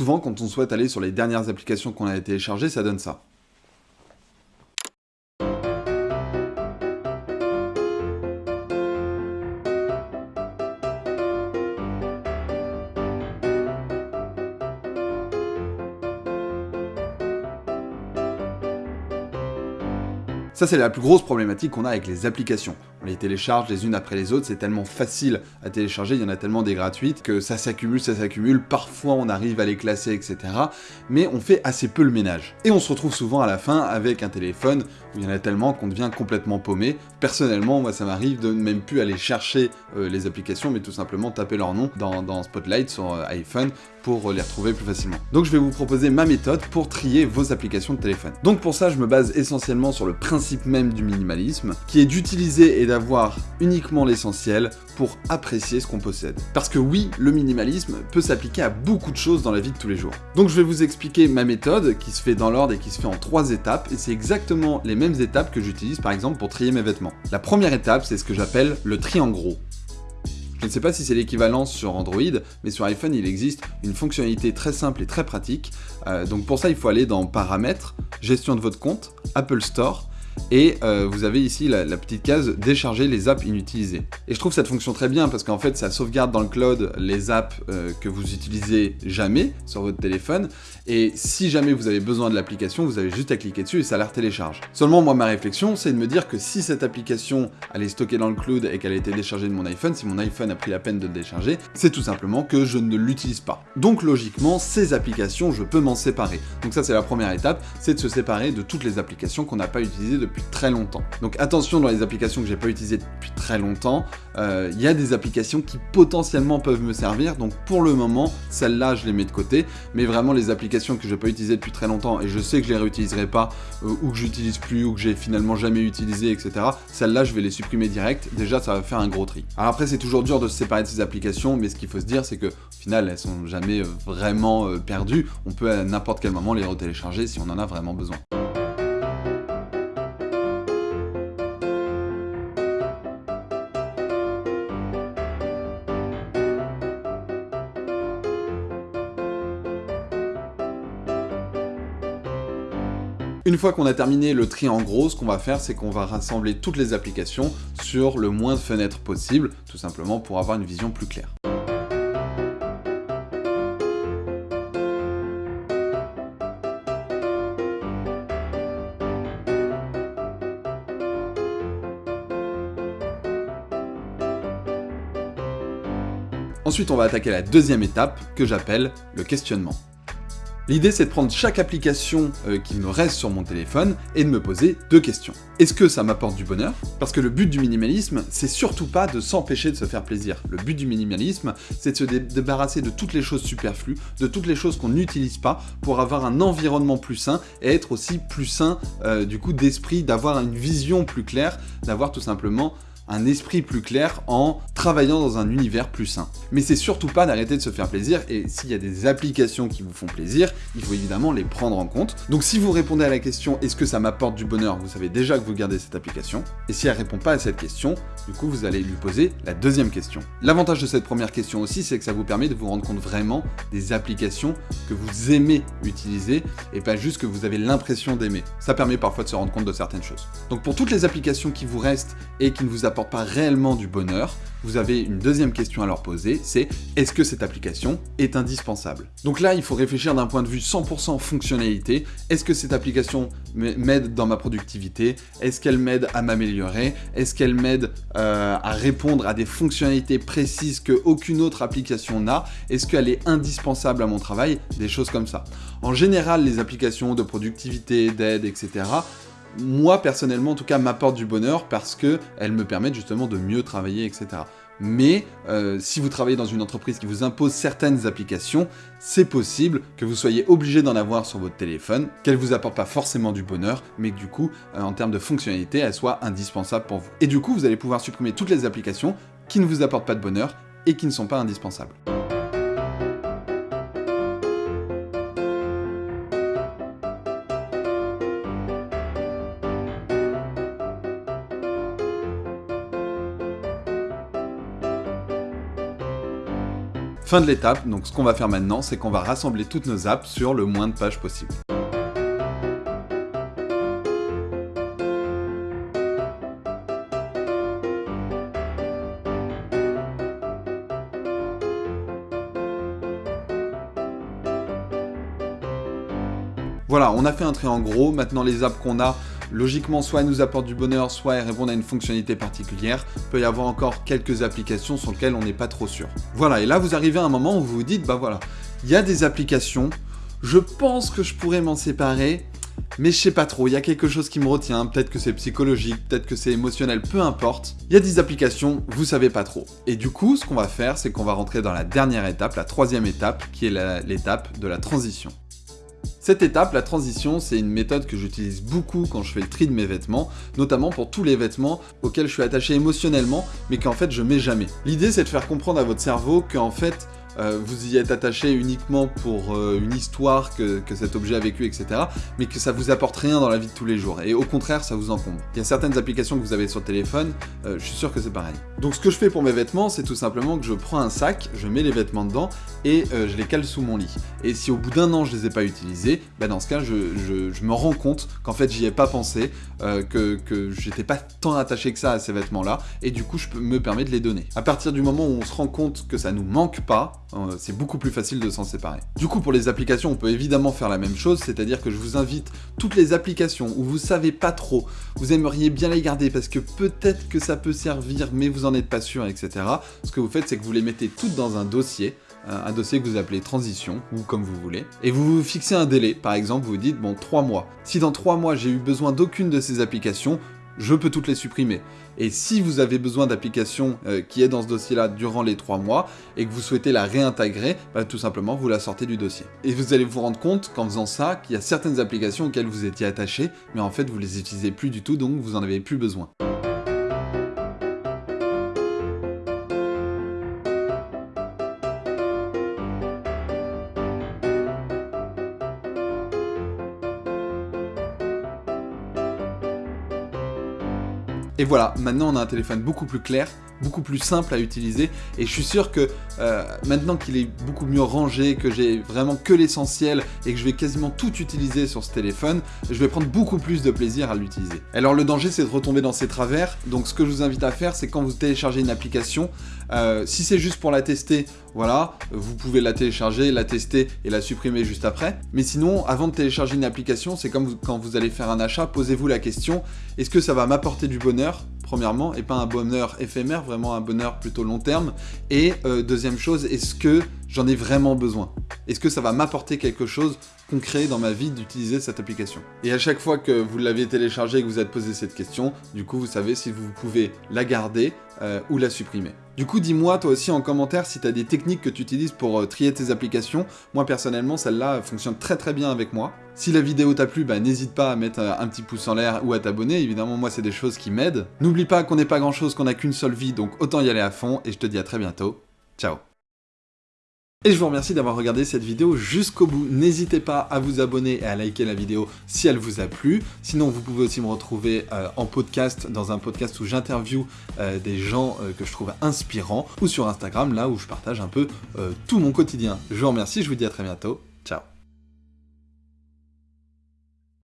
Souvent, quand on souhaite aller sur les dernières applications qu'on a téléchargées, ça donne ça. Ça, c'est la plus grosse problématique qu'on a avec les applications. On les télécharge les unes après les autres, c'est tellement facile à télécharger, il y en a tellement des gratuites, que ça s'accumule, ça s'accumule, parfois on arrive à les classer, etc. Mais on fait assez peu le ménage. Et on se retrouve souvent à la fin avec un téléphone où il y en a tellement qu'on devient complètement paumé. Personnellement, moi ça m'arrive de même plus aller chercher euh, les applications, mais tout simplement taper leur nom dans, Spotlight sur euh, iPhone pour les retrouver plus facilement. Donc je vais vous proposer ma méthode pour trier vos applications de téléphone. Donc pour ça, je me base essentiellement sur le principe même du minimalisme, qui est d'utiliser et d'avoir uniquement l'essentiel pour apprécier ce qu'on possède. Parce que oui, le minimalisme peut s'appliquer à beaucoup de choses dans la vie de tous les jours. Donc je vais vous expliquer ma méthode, qui se fait dans l'ordre et qui se fait en trois étapes, et c'est exactement les mêmes étapes que j'utilise par exemple pour trier mes vêtements. La première étape, c'est ce que j'appelle le tri en gros. Je ne sais pas si c'est l'équivalent sur Android, mais sur iPhone, il existe une fonctionnalité très simple et très pratique. Euh, donc pour ça, il faut aller dans Paramètres, Gestion de votre compte, Apple Store, et euh, vous avez ici la, petite case décharger les apps inutilisées. Et je trouve cette fonction très bien parce qu'en fait ça sauvegarde dans le cloud les apps euh, que vous utilisez jamais sur votre téléphone et si jamais vous avez besoin de l'application, vous avez juste à cliquer dessus et ça la télécharge. Seulement moi ma réflexion c'est de me dire que si cette application elle est stockée dans le cloud et qu'elle a été déchargée de mon iPhone, si mon iPhone a pris la peine de le décharger, c'est tout simplement que je ne l'utilise pas. Donc logiquement ces applications je peux m'en séparer. Donc ça c'est la première étape, c'est de se séparer de toutes les applications qu'on n'a pas utilisées depuis très longtemps. Donc attention dans les applications que j'ai pas utilisées depuis très longtemps, euh, il y a des applications qui potentiellement peuvent me servir, donc pour le moment, celles-là je les mets de côté, mais vraiment les applications que je n'ai pas utilisées depuis très longtemps et je sais que je les réutiliserai pas, euh, ou que j'utilise plus, ou que j'ai finalement jamais utilisé, etc. Celles-là je vais les supprimer direct, déjà ça va faire un gros tri. Alors après c'est toujours dur de se séparer de ces applications, mais ce qu'il faut se dire c'est que au final elles sont jamais euh, vraiment perdues, on peut à n'importe quel moment les retélécharger si on en a vraiment besoin. Une fois qu'on a terminé le tri en gros, ce qu'on va faire, c'est qu'on va rassembler toutes les applications sur le moins de fenêtres possible, tout simplement pour avoir une vision plus claire. Ensuite, on va attaquer la deuxième étape, que j'appelle le questionnement. L'idée c'est de prendre chaque application euh, qui me reste sur mon téléphone et de me poser deux questions. Est-ce que ça m'apporte du bonheur? Parce que le but du minimalisme, c'est surtout pas de s'empêcher de se faire plaisir. Le but du minimalisme, c'est de se débarrasser de toutes les choses superflues, de toutes les choses qu'on n'utilise pas pour avoir un environnement plus sain et être aussi plus sain euh, du coup d'esprit, d'avoir une vision plus claire, d'avoir tout simplement un esprit plus clair en travaillant dans un univers plus sain. Mais c'est surtout pas d'arrêter de se faire plaisir, et s'il y a des applications qui vous font plaisir, il faut évidemment les prendre en compte. Donc si vous répondez à la question « est-ce que ça m'apporte du bonheur ?», vous savez déjà que vous gardez cette application, et si elle répond pas à cette question, du coup vous allez lui poser la deuxième question. L'avantage de cette première question aussi, c'est que ça vous permet de vous rendre compte vraiment des applications que vous aimez utiliser, et pas juste que vous avez l'impression d'aimer. Ça permet parfois de se rendre compte de certaines choses. Donc pour toutes les applications qui vous restent et qui ne vous apportent pas réellement du bonheur, vous avez une deuxième question à leur poser, c'est est-ce que cette application est indispensable? Donc là, il faut réfléchir d'un point de vue 100% fonctionnalité. Est-ce que cette application m'aide dans ma productivité? Est-ce qu'elle m'aide à m'améliorer? Est-ce qu'elle m'aide euh, à répondre à des fonctionnalités précises que aucune autre application n'a? Est-ce qu'elle est indispensable à mon travail? Des choses comme ça. En général, les applications de productivité, d'aide, etc., moi personnellement en tout cas m'apporte du bonheur parce qu'elles me permettent justement de mieux travailler, etc. Mais euh, si vous travaillez dans une entreprise qui vous impose certaines applications, c'est possible que vous soyez obligé d'en avoir sur votre téléphone, qu'elles vous apportent pas forcément du bonheur, mais que du coup, euh, en termes de fonctionnalité, elles soient indispensables pour vous. Et du coup, vous allez pouvoir supprimer toutes les applications qui ne vous apportent pas de bonheur et qui ne sont pas indispensables. Fin de l'étape, donc ce qu'on va faire maintenant, c'est qu'on va rassembler toutes nos apps sur le moins de pages possible. Voilà, on a fait un trait en gros, maintenant les apps qu'on a, logiquement soit elles nous apportent du bonheur, soit elles répondent à une fonctionnalité particulière. Il peut y avoir encore quelques applications sur lesquelles on n'est pas trop sûr. Voilà, et là vous arrivez à un moment où vous vous dites, bah voilà, il y a des applications, je pense que je pourrais m'en séparer, mais je sais pas trop, il y a quelque chose qui me retient, peut-être que c'est psychologique, peut-être que c'est émotionnel, peu importe. Il y a des applications, vous savez pas trop. Et du coup, ce qu'on va faire, c'est qu'on va rentrer dans la dernière étape, la troisième étape, qui est l'étape de la transition. Cette étape, la transition, c'est une méthode que j'utilise beaucoup quand je fais le tri de mes vêtements, notamment pour tous les vêtements auxquels je suis attaché émotionnellement, mais qu'en fait je mets jamais. L'idée c'est de faire comprendre à votre cerveau qu'en fait, euh, vous y êtes attaché uniquement pour euh, une histoire que, cet objet a vécu, etc. Mais que ça vous apporte rien dans la vie de tous les jours. Et au contraire, ça vous encombre. Il y a certaines applications que vous avez sur le téléphone, euh, je suis sûr que c'est pareil. Donc ce que je fais pour mes vêtements, c'est tout simplement que je prends un sac, je mets les vêtements dedans et je les cale sous mon lit. Et si au bout d'un an je les ai pas utilisés, bah dans ce cas je, me rends compte qu'en fait j'y ai pas pensé, que, que j'étais pas tant attaché que ça à ces vêtements là, et du coup je me permets de les donner. À partir du moment où on se rend compte que ça nous manque pas, euh, c'est beaucoup plus facile de s'en séparer. Du coup, pour les applications, on peut évidemment faire la même chose, c'est-à-dire que je vous invite toutes les applications où vous savez pas trop, vous aimeriez bien les garder parce que peut-être que ça peut servir, mais vous en êtes pas sûr, etc. Ce que vous faites, c'est que vous les mettez toutes dans un dossier, euh, un dossier que vous appelez transition, ou comme vous voulez, et vous vous fixez un délai, par exemple, vous vous dites, bon, 3 mois. Si dans 3 mois j'ai eu besoin d'aucune de ces applications, je peux toutes les supprimer. Et si vous avez besoin d'applications euh, qui est dans ce dossier-là durant les 3 mois, et que vous souhaitez la réintégrer, bah, tout simplement vous la sortez du dossier. Et vous allez vous rendre compte qu'en faisant ça, qu'il y a certaines applications auxquelles vous étiez attaché, mais en fait vous les utilisez plus du tout, donc vous en avez plus besoin. Et voilà, maintenant on a un téléphone beaucoup plus clair, beaucoup plus simple à utiliser, et je suis sûr que euh, maintenant qu'il est beaucoup mieux rangé, que j'ai vraiment que l'essentiel, et que je vais quasiment tout utiliser sur ce téléphone, je vais prendre beaucoup plus de plaisir à l'utiliser. Alors le danger c'est de retomber dans ces travers, donc ce que je vous invite à faire c'est quand vous téléchargez une application, euh, si c'est juste pour la tester, voilà, vous pouvez la télécharger, la tester et la supprimer juste après. Mais sinon, avant de télécharger une application, c'est comme quand vous allez faire un achat, posez-vous la question, est-ce que ça va m'apporter du bonheur premièrement, et pas un bonheur éphémère, vraiment un bonheur plutôt long terme. Et euh, deuxième chose, est-ce que j'en ai vraiment besoin? Est-ce que ça va m'apporter quelque chose concret dans ma vie d'utiliser cette application? Et à chaque fois que vous l'avez téléchargé et que vous êtes posé cette question, du coup vous savez si vous pouvez la garder euh, ou la supprimer. Du coup, dis-moi toi aussi en commentaire si tu des techniques que tu utilises pour euh, trier tes applications. Moi personnellement, celle-là fonctionne très très bien avec moi. Si la vidéo t'a plu, bah, n'hésite pas à mettre euh, un petit pouce en l'air ou à t'abonner. Évidemment, moi, c'est des choses qui m'aident. N'oublie pas qu'on n'est pas grand-chose, qu'on n'a qu'une seule vie, donc autant y aller à fond. Et je te dis à très bientôt. Ciao et je vous remercie d'avoir regardé cette vidéo jusqu'au bout. N'hésitez pas à vous abonner et à liker la vidéo si elle vous a plu. Sinon, vous pouvez aussi me retrouver euh, en podcast, dans un podcast où j'interview euh, des gens euh, que je trouve inspirants, ou sur Instagram, là où je partage un peu tout mon quotidien. Je vous remercie, je vous dis à très bientôt. Ciao